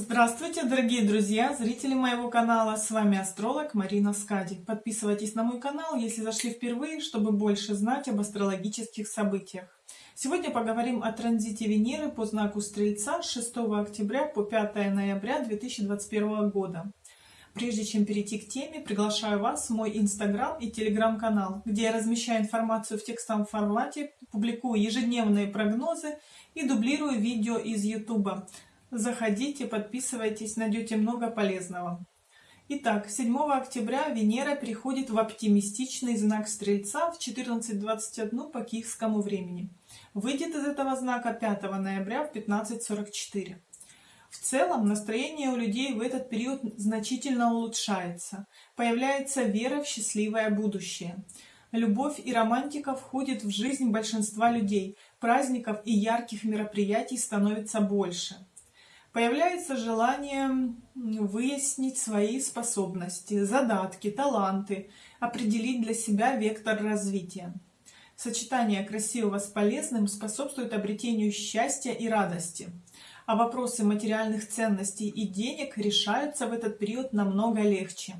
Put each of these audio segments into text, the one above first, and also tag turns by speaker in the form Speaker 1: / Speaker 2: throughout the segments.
Speaker 1: Здравствуйте, дорогие друзья, зрители моего канала. С вами астролог Марина Скади. Подписывайтесь на мой канал, если зашли впервые, чтобы больше знать об астрологических событиях. Сегодня поговорим о транзите Венеры по знаку Стрельца с 6 октября по 5 ноября 2021 года. Прежде чем перейти к теме, приглашаю вас в мой инстаграм и телеграм-канал, где я размещаю информацию в текстовом формате, публикую ежедневные прогнозы и дублирую видео из ютуба Заходите, подписывайтесь, найдете много полезного. Итак, 7 октября Венера переходит в оптимистичный знак Стрельца в 14.21 по киевскому времени. Выйдет из этого знака 5 ноября в 15.44. В целом настроение у людей в этот период значительно улучшается. Появляется вера в счастливое будущее. Любовь и романтика входят в жизнь большинства людей. Праздников и ярких мероприятий становится больше появляется желание выяснить свои способности, задатки, таланты, определить для себя вектор развития. Сочетание красивого с полезным способствует обретению счастья и радости, а вопросы материальных ценностей и денег решаются в этот период намного легче.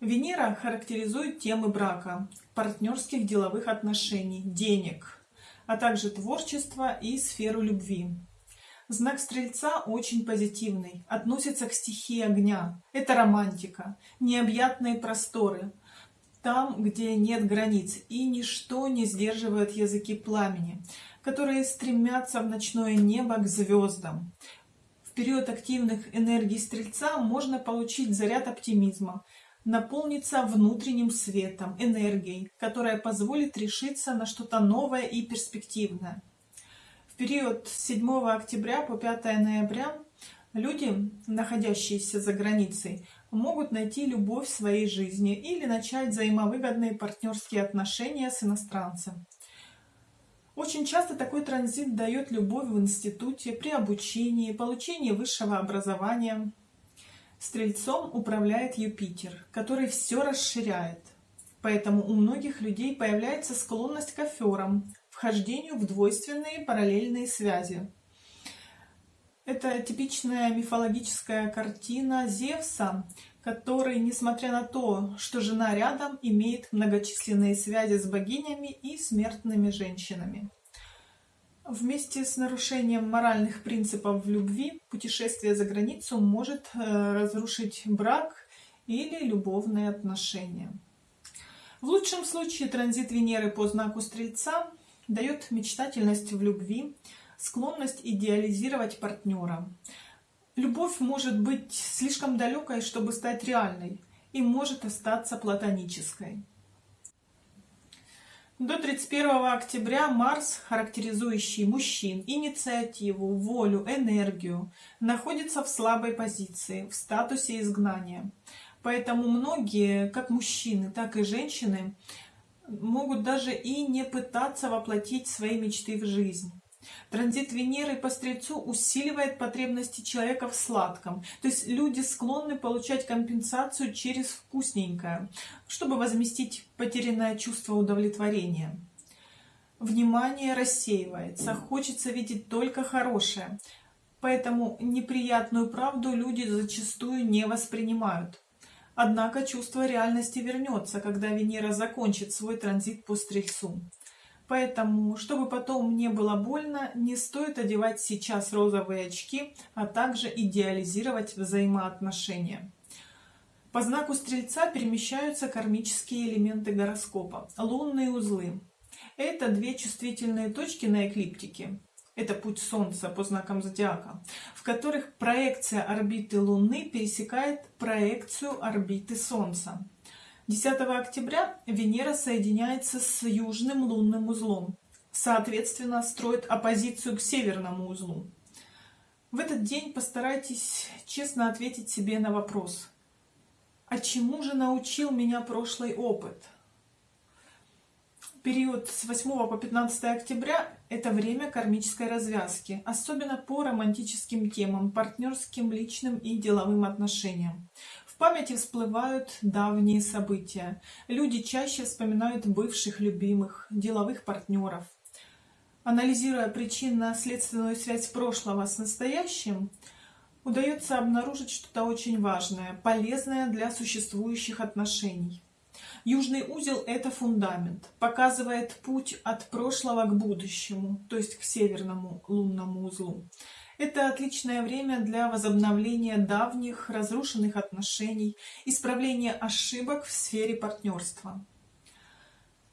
Speaker 1: Венера характеризует темы брака, партнерских деловых отношений, денег, а также творчество и сферу любви. Знак Стрельца очень позитивный, относится к стихии огня. Это романтика, необъятные просторы, там, где нет границ, и ничто не сдерживает языки пламени, которые стремятся в ночное небо к звездам. В период активных энергий Стрельца можно получить заряд оптимизма, наполниться внутренним светом, энергией, которая позволит решиться на что-то новое и перспективное. В период с 7 октября по 5 ноября люди, находящиеся за границей, могут найти любовь в своей жизни или начать взаимовыгодные партнерские отношения с иностранцем. Очень часто такой транзит дает любовь в институте, при обучении, получении высшего образования. Стрельцом управляет Юпитер, который все расширяет. Поэтому у многих людей появляется склонность к аферам, вхождению в двойственные параллельные связи. Это типичная мифологическая картина Зевса, который, несмотря на то, что жена рядом, имеет многочисленные связи с богинями и смертными женщинами. Вместе с нарушением моральных принципов в любви путешествие за границу может э, разрушить брак или любовные отношения. В лучшем случае транзит Венеры по знаку Стрельца дает мечтательность в любви, склонность идеализировать партнера. Любовь может быть слишком далекой, чтобы стать реальной, и может остаться платонической. До 31 октября Марс, характеризующий мужчин, инициативу, волю, энергию, находится в слабой позиции, в статусе изгнания. Поэтому многие, как мужчины, так и женщины, могут даже и не пытаться воплотить свои мечты в жизнь. Транзит Венеры по Стрельцу усиливает потребности человека в сладком. То есть люди склонны получать компенсацию через вкусненькое, чтобы возместить потерянное чувство удовлетворения. Внимание рассеивается, хочется видеть только хорошее. Поэтому неприятную правду люди зачастую не воспринимают. Однако чувство реальности вернется, когда Венера закончит свой транзит по Стрельцу. Поэтому, чтобы потом не было больно, не стоит одевать сейчас розовые очки, а также идеализировать взаимоотношения. По знаку Стрельца перемещаются кармические элементы гороскопа, лунные узлы. Это две чувствительные точки на эклиптике это путь Солнца по знакам зодиака, в которых проекция орбиты Луны пересекает проекцию орбиты Солнца. 10 октября Венера соединяется с южным лунным узлом, соответственно, строит оппозицию к северному узлу. В этот день постарайтесь честно ответить себе на вопрос, а чему же научил меня прошлый опыт? Период с 8 по 15 октября – это время кармической развязки, особенно по романтическим темам, партнерским, личным и деловым отношениям. В памяти всплывают давние события. Люди чаще вспоминают бывших любимых, деловых партнеров. Анализируя причинно-следственную связь прошлого с настоящим, удается обнаружить что-то очень важное, полезное для существующих отношений. Южный узел – это фундамент, показывает путь от прошлого к будущему, то есть к северному лунному узлу. Это отличное время для возобновления давних разрушенных отношений, исправления ошибок в сфере партнерства.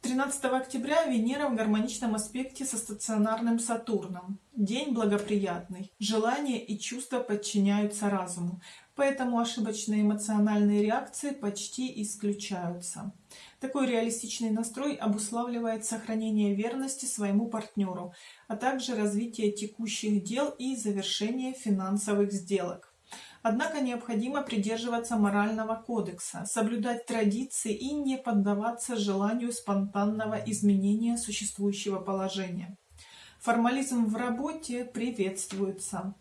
Speaker 1: 13 октября Венера в гармоничном аспекте со стационарным Сатурном. День благоприятный. Желания и чувства подчиняются разуму, поэтому ошибочные эмоциональные реакции почти исключаются. Такой реалистичный настрой обуславливает сохранение верности своему партнеру, а также развитие текущих дел и завершение финансовых сделок. Однако необходимо придерживаться морального кодекса, соблюдать традиции и не поддаваться желанию спонтанного изменения существующего положения. Формализм в работе приветствуется.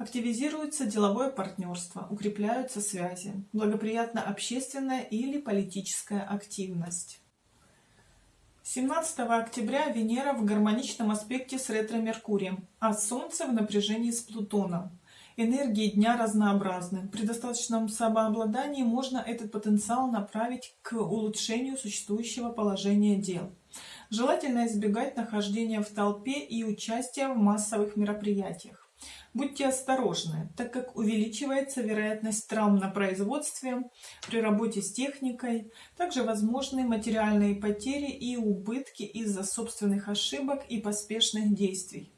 Speaker 1: Активизируется деловое партнерство, укрепляются связи, благоприятна общественная или политическая активность. 17 октября Венера в гармоничном аспекте с ретро-меркурием, а Солнце в напряжении с Плутоном. Энергии дня разнообразны. При достаточном самообладании можно этот потенциал направить к улучшению существующего положения дел. Желательно избегать нахождения в толпе и участия в массовых мероприятиях. Будьте осторожны, так как увеличивается вероятность травм на производстве, при работе с техникой, также возможны материальные потери и убытки из-за собственных ошибок и поспешных действий.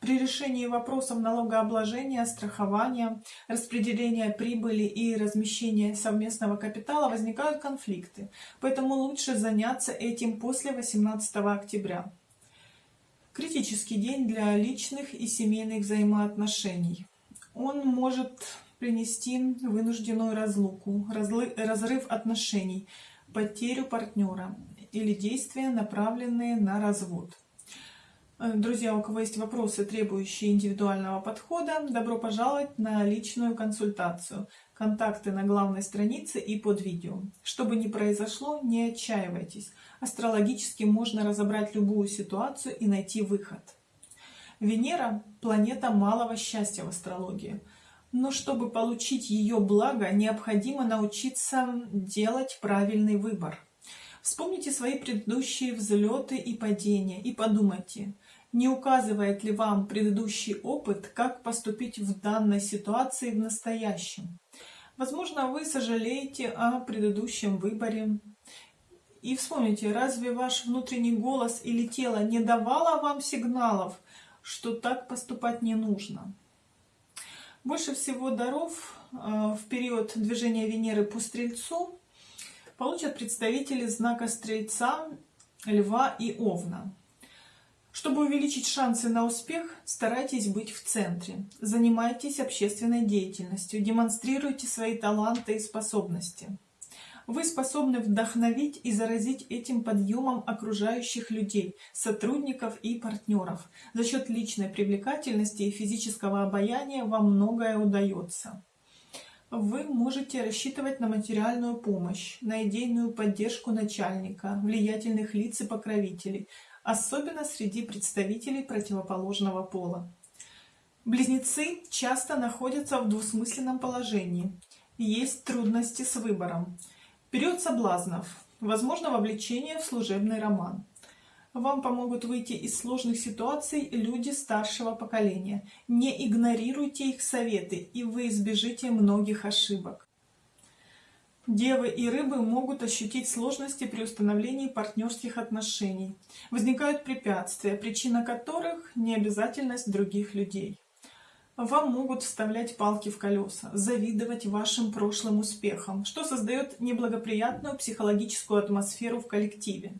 Speaker 1: При решении вопросов налогообложения, страхования, распределения прибыли и размещения совместного капитала возникают конфликты, поэтому лучше заняться этим после 18 октября. Критический день для личных и семейных взаимоотношений. Он может принести вынужденную разлуку, разрыв отношений, потерю партнера или действия, направленные на развод. Э, друзья, у кого есть вопросы, требующие индивидуального подхода, добро пожаловать на личную консультацию. Контакты на главной странице и под видео. Что бы ни произошло, не отчаивайтесь. Астрологически можно разобрать любую ситуацию и найти выход. Венера – планета малого счастья в астрологии. Но чтобы получить ее благо, необходимо научиться делать правильный выбор. Вспомните свои предыдущие взлеты и падения и подумайте – не указывает ли вам предыдущий опыт, как поступить в данной ситуации в настоящем? Возможно, вы сожалеете о предыдущем выборе. И вспомните, разве ваш внутренний голос или тело не давало вам сигналов, что так поступать не нужно? Больше всего даров э, в период движения Венеры по Стрельцу получат представители знака Стрельца, Льва и Овна. Чтобы увеличить шансы на успех, старайтесь быть в центре. Занимайтесь общественной деятельностью, демонстрируйте свои таланты и способности. Вы способны вдохновить и заразить этим подъемом окружающих людей, сотрудников и партнеров. За счет личной привлекательности и физического обаяния вам многое удается. Вы можете рассчитывать на материальную помощь, на идейную поддержку начальника, влиятельных лиц и покровителей, особенно среди представителей противоположного пола. Близнецы часто находятся в двусмысленном положении. Есть трудности с выбором. Период соблазнов. Возможно вовлечение в служебный роман. Вам помогут выйти из сложных ситуаций люди старшего поколения. Не игнорируйте их советы, и вы избежите многих ошибок. Девы и рыбы могут ощутить сложности при установлении партнерских отношений. Возникают препятствия, причина которых – необязательность других людей. Вам могут вставлять палки в колеса, завидовать вашим прошлым успехам, что создает неблагоприятную психологическую атмосферу в коллективе.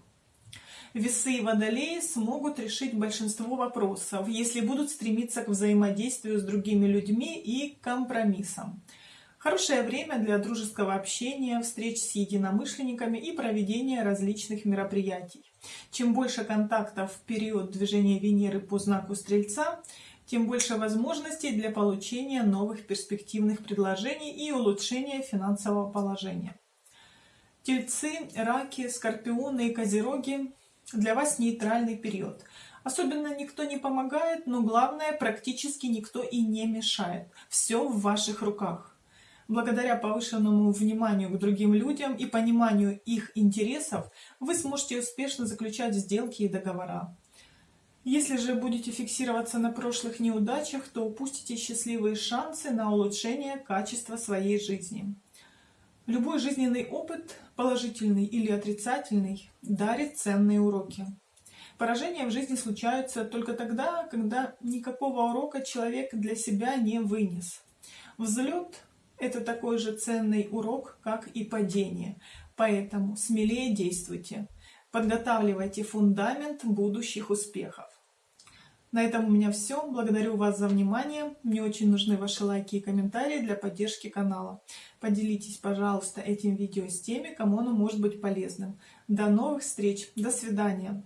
Speaker 1: Весы и водолеи смогут решить большинство вопросов, если будут стремиться к взаимодействию с другими людьми и компромиссам. Хорошее время для дружеского общения, встреч с единомышленниками и проведения различных мероприятий. Чем больше контактов в период движения Венеры по знаку Стрельца, тем больше возможностей для получения новых перспективных предложений и улучшения финансового положения. Тельцы, раки, скорпионы и козероги для вас нейтральный период. Особенно никто не помогает, но главное, практически никто и не мешает. Все в ваших руках. Благодаря повышенному вниманию к другим людям и пониманию их интересов, вы сможете успешно заключать сделки и договора. Если же будете фиксироваться на прошлых неудачах, то упустите счастливые шансы на улучшение качества своей жизни. Любой жизненный опыт, положительный или отрицательный, дарит ценные уроки. Поражения в жизни случаются только тогда, когда никакого урока человек для себя не вынес. Взлет это такой же ценный урок, как и падение. Поэтому смелее действуйте. Подготавливайте фундамент будущих успехов. На этом у меня все. Благодарю вас за внимание. Мне очень нужны ваши лайки и комментарии для поддержки канала. Поделитесь, пожалуйста, этим видео с теми, кому оно может быть полезным. До новых встреч. До свидания.